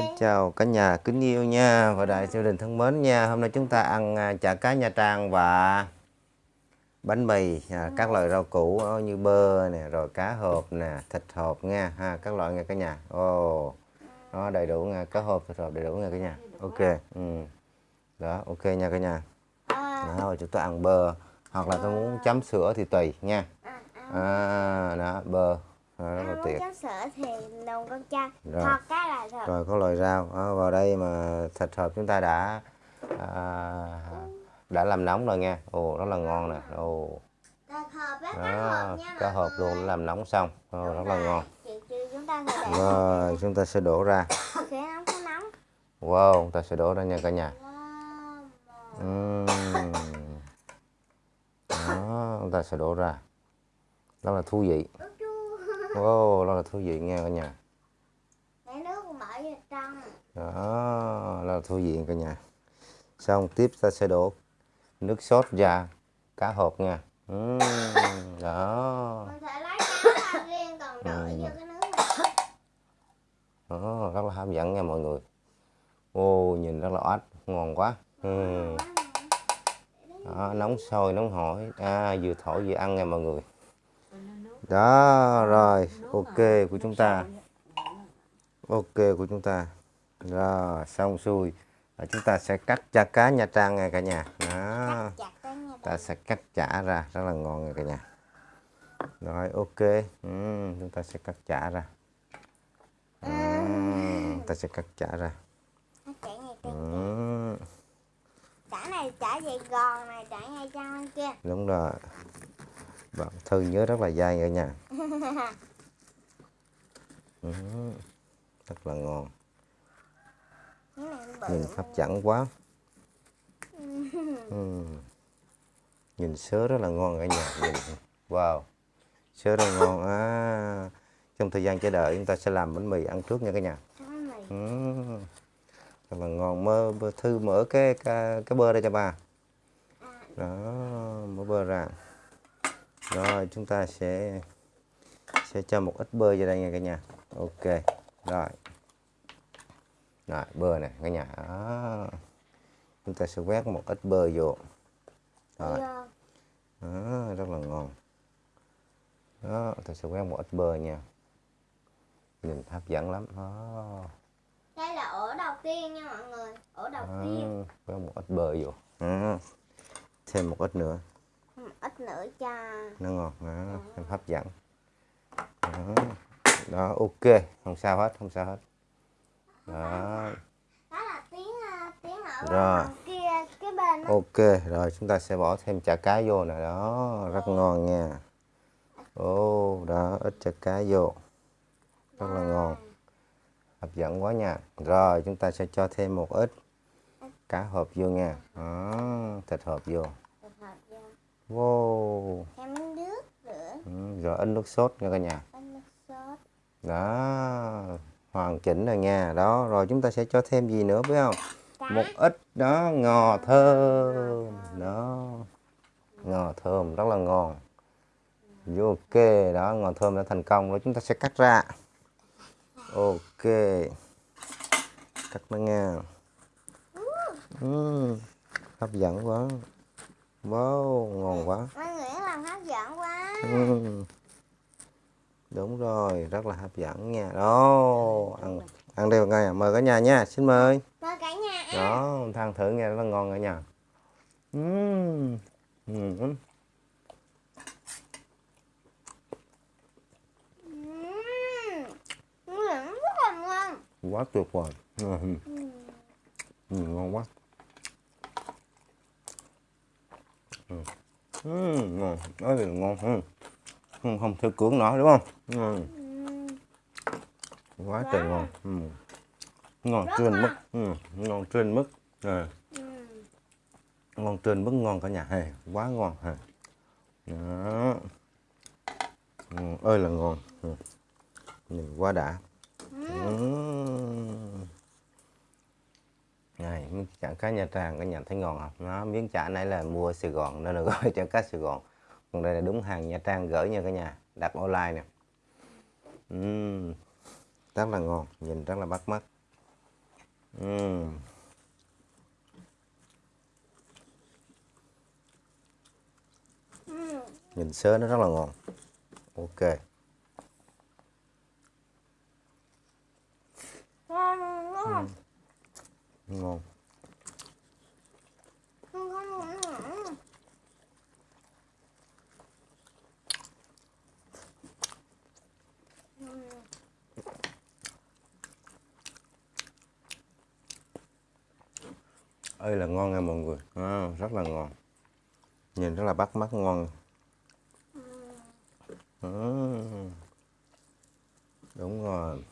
Xin chào cả nhà kính yêu nha và đại gia đình thân mến nha. Hôm nay chúng ta ăn à, chả cá Nha Trang và bánh mì à, các loại rau củ như bơ nè rồi cá hộp nè thịt hộp nha ha các loại nha cả nhà. Ồ nó đầy đủ nha cá hộp thịt hộp đầy đủ nha cả nhà. Ok ừ. đó ok nha cả nhà. Đó chúng ta ăn bơ hoặc là tôi muốn chấm sữa thì tùy nha. À, đó bơ à, rất là tuyệt. chấm sữa thì nồng con trai Rồi. hoặc cái là thật rồi có loại rau đó, vào đây mà thịt hộp chúng ta đã à, đã làm nóng rồi nha. Ồ rất là ngon nè. Ồ. Đó cá hộp luôn làm nóng xong. Ồ, rất là ngon. Rồi chúng ta sẽ đổ ra. Wow chúng ta sẽ đổ ra nha cả nhà. Ừm. đó chúng ta sẽ đổ ra. Rất là thú vị wow rất là thú vị nha cả nhà. Để nước bỏ vào trong đó là thú vị cả nhà. Xong tiếp ta sẽ đổ nước sốt ra cá hộp nha. Ừm, đó. Mình sẽ lấy cá riêng còn đổ Ừ. vô cái nước này. Đó rất là hấp dẫn nha mọi người. Ô nhìn rất là oách ngon quá. Ừm. đó, nóng sôi nóng hổi. À, vừa thổi vừa ăn nha mọi người đó rồi ok của chúng ta. Ok của chúng ta. Rồi xong xuôi. Và chúng ta sẽ cắt chả cá nha trang nha cả nhà. Đó. Nha ta sẽ cắt chả ra rất là ngon nha cả nhà. Rồi ok. Ừ, chúng ta sẽ cắt chả ra. Ừ, ta sẽ cắt chả ra. Ừ, chả này chả dày gòn này chả ngay trong bên kia. Đúng rồi bạn thư nhớ rất là dai cả nhà. Ừ, rất là ngon. Nhìn hấp dẫn quá. Ừ. nhìn sớ rất là ngon cả nhà. Nhìn wow sớ rất là ngon. À trong thời gian chờ đợi chúng ta sẽ làm bánh mì ăn trước nha cả nhà. Ừ. rất là ngon. Mơ thư mở cái cái, cái bơ ra cho bà. Đó mở bơ ra rồi chúng ta sẽ sẽ cho một ít bơ vào đây nha cả nhà. Ok rồi. Rồi bơ này cả nhà. Đó. chúng ta sẽ quét một ít bơ vô. Rồi. Vô đó, rất là ngon. Đó ta sẽ quét một ít bơ nha. Nhìn hấp dẫn lắm. Đó. Đây là ổ đầu tiên nha mọi người. Ổ đầu tiên. đó. quét một ít bơ vô. Đó. thêm một ít nữa ít nữa cho nó ngon đó, thêm hấp dẫn. Đó. đó ok. Không sao hết không sao hết. Đó. Đó là tiếng à, tiếng ở Rồi. bên kia cái bên đó. ok rồi chúng ta sẽ bỏ thêm chả cá vô nè. Đó rất ngon nha. Ô đó ít chả cá vô. Rất là ngon. Hấp dẫn quá nha. Rồi chúng ta sẽ cho thêm một ít cá hộp vô nha. Đó, thịt hộp vô. Wow. Thêm nước nữa. Ừ, rồi ít nước sốt nha cả nhà. Ít nước sốt. Đó hoàn chỉnh rồi nha. Đó rồi chúng ta sẽ cho thêm gì nữa biết không? Cá một ít đó ngò thơm. đó ngò thơm rất là ngon. Ok. Đó ngò thơm đã thành công rồi chúng ta sẽ cắt ra. Ok. Cắt nó nha Ừm, hấp dẫn quá wow ngon quá. Mọi người làm hấp dẫn quá. Ừm. đúng rồi rất là hấp dẫn nha. Đó ăn ăn đều ngay à mời cả nhà nha xin mời. Mời cả nhà ăn. Đó than thử nghe rất là ngon cả nhà. Là ngon quá tuyệt vời. Ừm. Ừm, ngon quá Ừ, ngon nói thì ngon hơn không không theo cưỡng nổi đúng không Ừm. Quá trời ngon Ừm. ngon trên mức ngon trên mức à. ừ. ngon trên mức ngon cả nhà hay quá ngon hay đó ừ, ơi là ngon ừ. nhìn quá đã ừ. này miếng chả cá nha trang cả nhà thấy ngon không? Nó miếng chả này là mua sài gòn nên là gọi chả cá sài gòn. Còn đây là đúng hàng nha trang gửi nha cả nhà đặt online nè. Ừm, rất là ngon nhìn rất là bắt mắt. Ừ. nhìn sớ nó rất là ngon. Ok. Ngon Ngon, ngon, ngon, ngon. Ừ. ơi là ngon nha mọi người à, rất là ngon nhìn rất là bắt mắt ngon Ừm. đúng rồi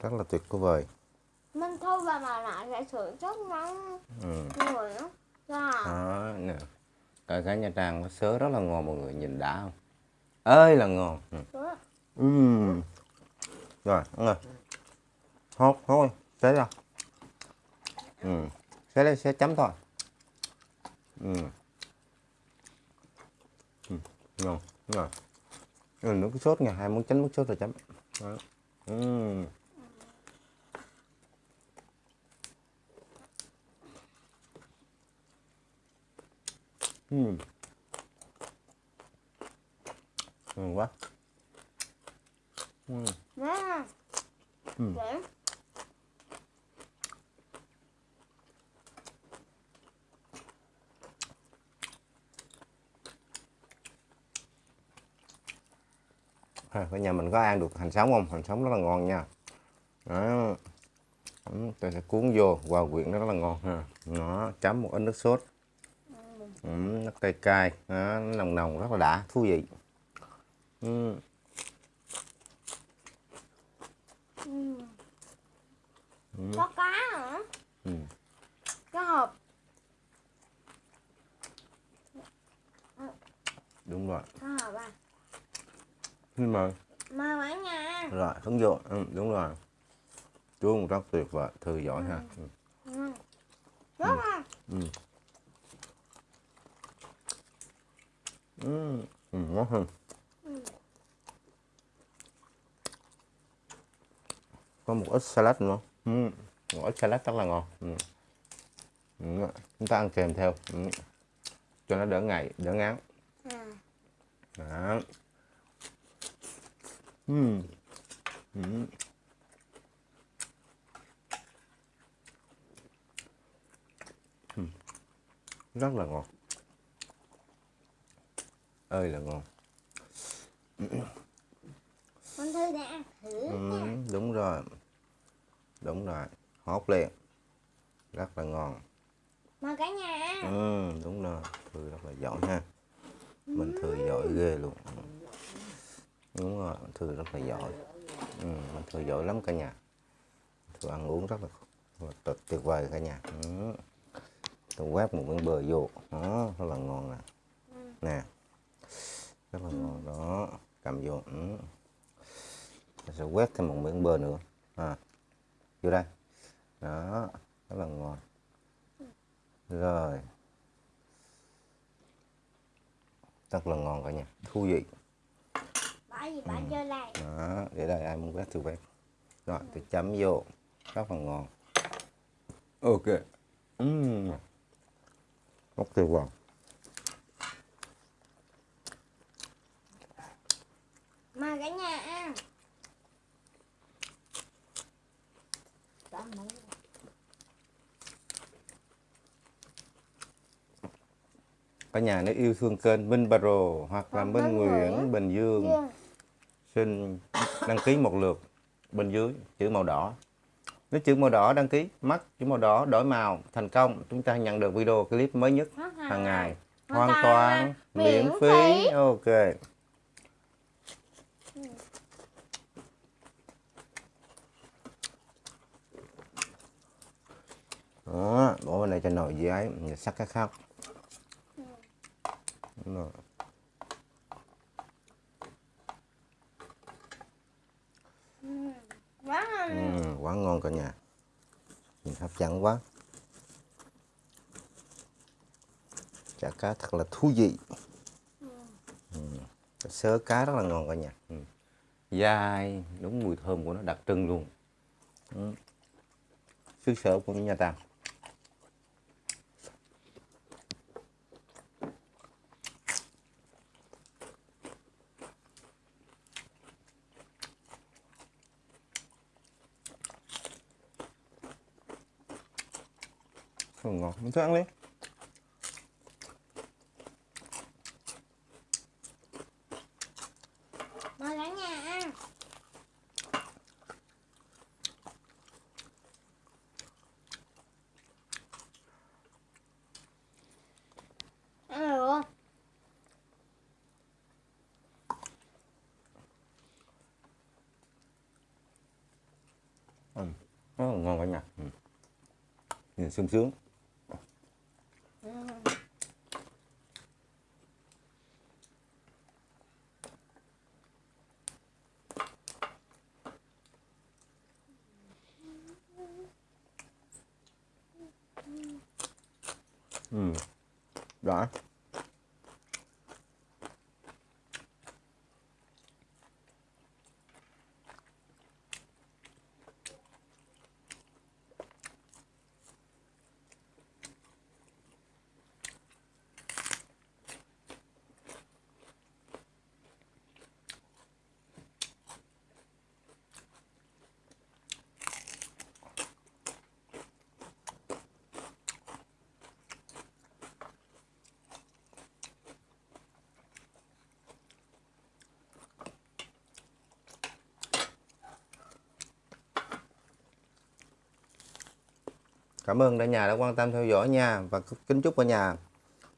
rất là tuyệt vời Mình thôi và mà lại sẽ sửa rất ngon ừ. người á. Dạ. đó nè cải cá nha trang nó sớ rất là ngon mọi người nhìn đã không ơi là ngon ừ. Ừm. rồi ăn rồi hốt thôi xé ra ừ. xé đây xé chấm thôi ừ. Ừ. ngon ngon ừ, nước sốt nha hai muốn chấm nước sốt rồi chấm đó. Ừm. Ừm. ngon quá Ừm. Nè. Ừ. Để. À, ở nhà mình có ăn được hành sống không? Hành sống rất là ngon nha. Đó. Ừ, tôi sẽ cuốn vô hòa quyện nó rất là ngon ha. Nó chấm một ít nước sốt. Ừ, nó cay cay, nó nồng nồng rất là đã, thú vị. Ừ. Ừ. Có cá hả? Ừ. Cá hộp. Đúng rồi. Cá hộp à. Nhưng mà Mà cả nhà. rồi hứng vô, ừ, đúng rồi. Chuông rất tuyệt vời, thư giỏi ha. Ừ. Ngon. Ừ. Ừ. Ừ, ngon hơn. Ừ. Có một ít salad nữa. Ừ. Một ít salad rất là ngon. Ừ. Ừ. Chúng ta ăn kèm theo. Ừ. Cho nó đỡ ngày, đỡ ngán. À. Đó. Ừ. Ừ. Ừ. Rất là ngon. Ơi là ngon. Con Thư đã ăn thử Ừ, nha. đúng rồi. Đúng rồi. Hốt liền. Rất là ngon. Mà cả nhà. Ừ, đúng rồi. Thư rất là giỏi ha. Mình Thư giỏi ghê luôn. Ừ. Đúng rồi, Thư rất là giỏi. Ừ, mình Thư giỏi lắm cả nhà. Thư ăn uống rất là, rất là tuyệt, tuyệt vời cả nhà. Ừ. Tôi quét một miếng bơ vô. Đó, rất là ngon nè. Nè. Rất là ngon đó. Cầm vô. Ừ. Tôi sẽ quét thêm một miếng bơ nữa. À. Vô đây. Đó, rất là ngon. Rồi. Rất là ngon cả nhà. Thú vị. Bỏ gì bỏ vô đây. đó để đây ai muốn quét thì quét rồi tôi chấm vô rất là ngon ok uhm. rất tuyệt vời Mà cả nhà ăn. Bỏ muỗng. Cả nhà nếu yêu thương kênh Minh Baro hoặc là Hoặc Minh Nguyễn Bình Dương. Xin đăng ký một lượt bên dưới chữ màu đỏ. Nếu chữ màu đỏ đăng ký mắt chữ màu đỏ đổi màu thành công chúng ta nhận được video clip mới nhất hàng ngày. Hoàn toàn miễn phí. ok. Đó bỏ bên này cho nồi dưới ấy sắc cái khác Đúng rồi. Quá ngon. Ừ, quá ngon cả nhà nhìn hấp dẫn quá chả cá thật là thú vị ừ. sớ cá rất là ngon cả nhà ừ. dai đúng mùi thơm của nó đặc trưng luôn ừ. xứ sở của Nha Trang Ừ, ngon mình thử ăn đi mời cả nhà ăn ăn được không ừ. là ngon cả nhà ừ. nhìn sung sướng ừ đã Cảm ơn cả nhà đã quan tâm theo dõi nha và kính chúc cả nhà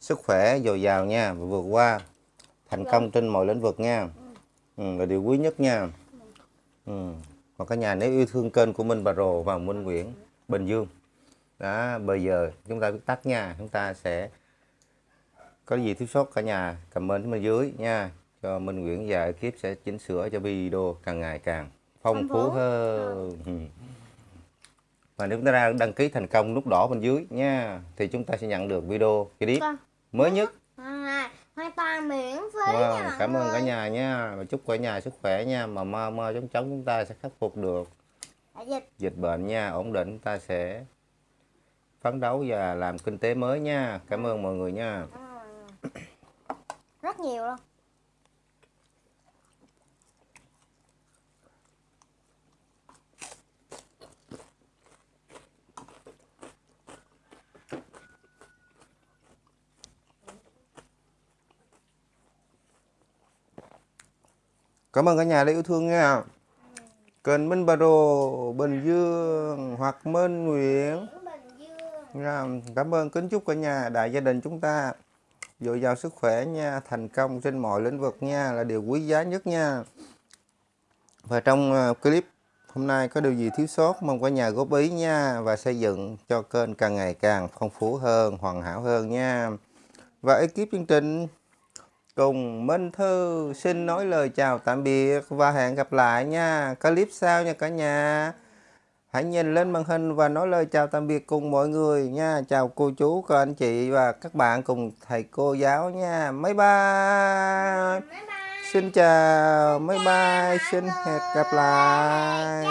sức khỏe dồi dào nha và vượt qua thành công trên mọi lĩnh vực nha. Ừ, là điều quý nhất nha. Ừ. và cả nhà nếu yêu thương kênh của Minh Bà Rồ và Minh Nguyễn Bình Dương. Đó bây giờ chúng ta viết tắt nha chúng ta sẽ có gì thiếu sót cả nhà comment bên dưới nha. Cho Minh Nguyễn và ekip sẽ chỉnh sửa cho video càng ngày càng phong phú hơn. Ừ. và nếu chúng ta đăng ký thành công nút đỏ bên dưới nha thì chúng ta sẽ nhận được video clip Vâng. mới nhất. À, hoàn toàn miễn phí nha wow, mọi cảm ơn cả nhà nha. Và chúc cả nhà sức khỏe nha. Mà mơ mơ chống chống chúng ta sẽ khắc phục được. Dịch dịch bệnh nha ổn định chúng ta sẽ phấn đấu và làm kinh tế mới nha. Cảm ơn mọi người nha. Rất nhiều luôn cảm ơn cả nhà đã yêu thương nha. Kênh Minh Bà Đồ, Bình Dương hoặc Minh Nguyễn. Nha, cảm ơn kính chúc cả nhà đại gia đình chúng ta dồi dào sức khỏe nha thành công trên mọi lĩnh vực nha là điều quý giá nhất nha. Và trong ờ, clip hôm nay có điều gì thiếu sót mong cả nhà góp ý nha và xây dựng cho kênh càng ngày càng phong phú hơn hoàn hảo hơn nha. Và ekip chương trình cùng Minh Thư xin nói lời chào tạm biệt và hẹn gặp lại nha clip sau nha cả nhà Hãy nhìn lên màn hình và nói lời chào tạm biệt cùng mọi người nha. Chào cô chú, các anh chị và các bạn cùng thầy cô giáo nha. Bye bye. bye bye Xin chào, bye bye, xin hẹn gặp lại.